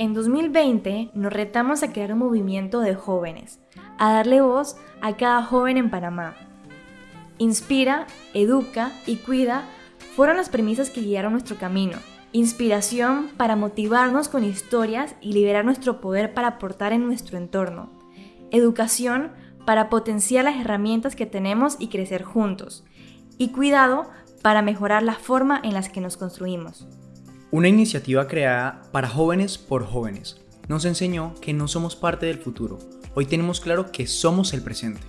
En 2020 nos retamos a crear un movimiento de jóvenes, a darle voz a cada joven en Panamá. Inspira, educa y cuida fueron las premisas que guiaron nuestro camino. Inspiración para motivarnos con historias y liberar nuestro poder para aportar en nuestro entorno. Educación para potenciar las herramientas que tenemos y crecer juntos. Y cuidado para mejorar la forma en las que nos construimos. Una iniciativa creada para jóvenes por jóvenes nos enseñó que no somos parte del futuro, hoy tenemos claro que somos el presente.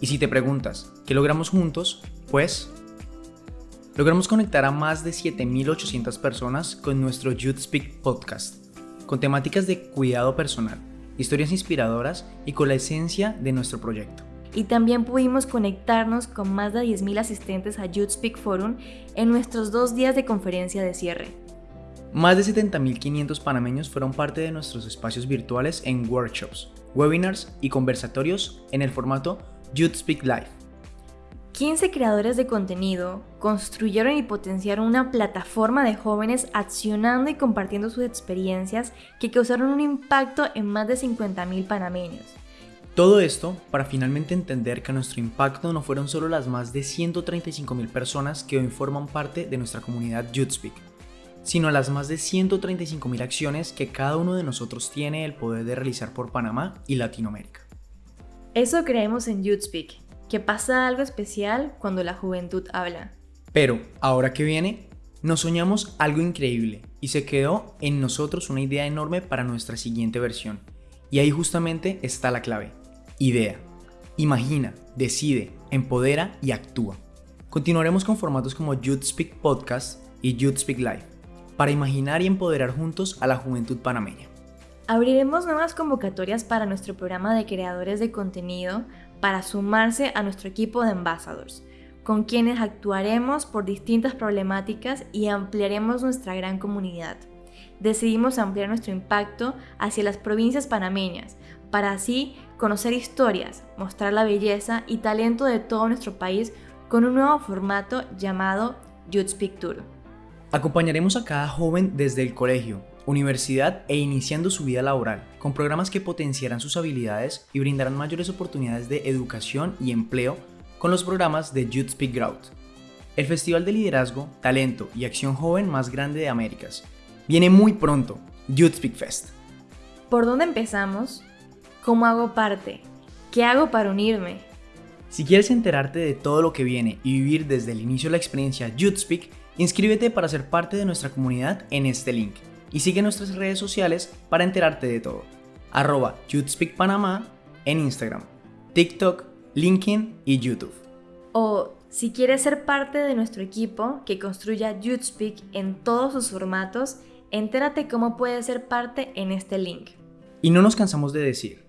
Y si te preguntas, ¿qué logramos juntos? Pues logramos conectar a más de 7.800 personas con nuestro Youth Speak podcast, con temáticas de cuidado personal, historias inspiradoras y con la esencia de nuestro proyecto. Y también pudimos conectarnos con más de 10.000 asistentes a Youth Speak Forum en nuestros dos días de conferencia de cierre. Más de 70.500 panameños fueron parte de nuestros espacios virtuales en workshops, webinars y conversatorios en el formato Youth Speak Live. 15 creadores de contenido construyeron y potenciaron una plataforma de jóvenes accionando y compartiendo sus experiencias que causaron un impacto en más de 50.000 panameños. Todo esto para finalmente entender que nuestro impacto no fueron solo las más de 135.000 personas que hoy forman parte de nuestra comunidad YouthSpeak, sino a las más de 135.000 acciones que cada uno de nosotros tiene el poder de realizar por Panamá y Latinoamérica. Eso creemos en YouthSpeak, que pasa algo especial cuando la juventud habla. Pero, ahora que viene, nos soñamos algo increíble y se quedó en nosotros una idea enorme para nuestra siguiente versión. Y ahí justamente está la clave. Idea. Imagina, decide, empodera y actúa. Continuaremos con formatos como YouthSpeak Podcast y YouthSpeak Live para imaginar y empoderar juntos a la juventud panameña. Abriremos nuevas convocatorias para nuestro programa de creadores de contenido para sumarse a nuestro equipo de ambassadors, con quienes actuaremos por distintas problemáticas y ampliaremos nuestra gran comunidad. Decidimos ampliar nuestro impacto hacia las provincias panameñas, para así conocer historias, mostrar la belleza y talento de todo nuestro país con un nuevo formato llamado Youth Speak. Acompañaremos a cada joven desde el colegio, universidad e iniciando su vida laboral, con programas que potenciarán sus habilidades y brindarán mayores oportunidades de educación y empleo con los programas de Youth Speak Growth, el festival de liderazgo, talento y acción joven más grande de Américas. Viene muy pronto, Youth Speak Fest. ¿Por dónde empezamos? ¿Cómo hago parte? ¿Qué hago para unirme? Si quieres enterarte de todo lo que viene y vivir desde el inicio de la experiencia Youth Speak, Inscríbete para ser parte de nuestra comunidad en este link y sigue nuestras redes sociales para enterarte de todo. Arroba Panamá en Instagram, TikTok, LinkedIn y YouTube. O si quieres ser parte de nuestro equipo que construya YouthSpeak en todos sus formatos, entérate cómo puedes ser parte en este link. Y no nos cansamos de decir,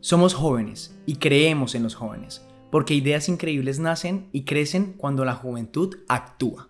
somos jóvenes y creemos en los jóvenes, porque ideas increíbles nacen y crecen cuando la juventud actúa.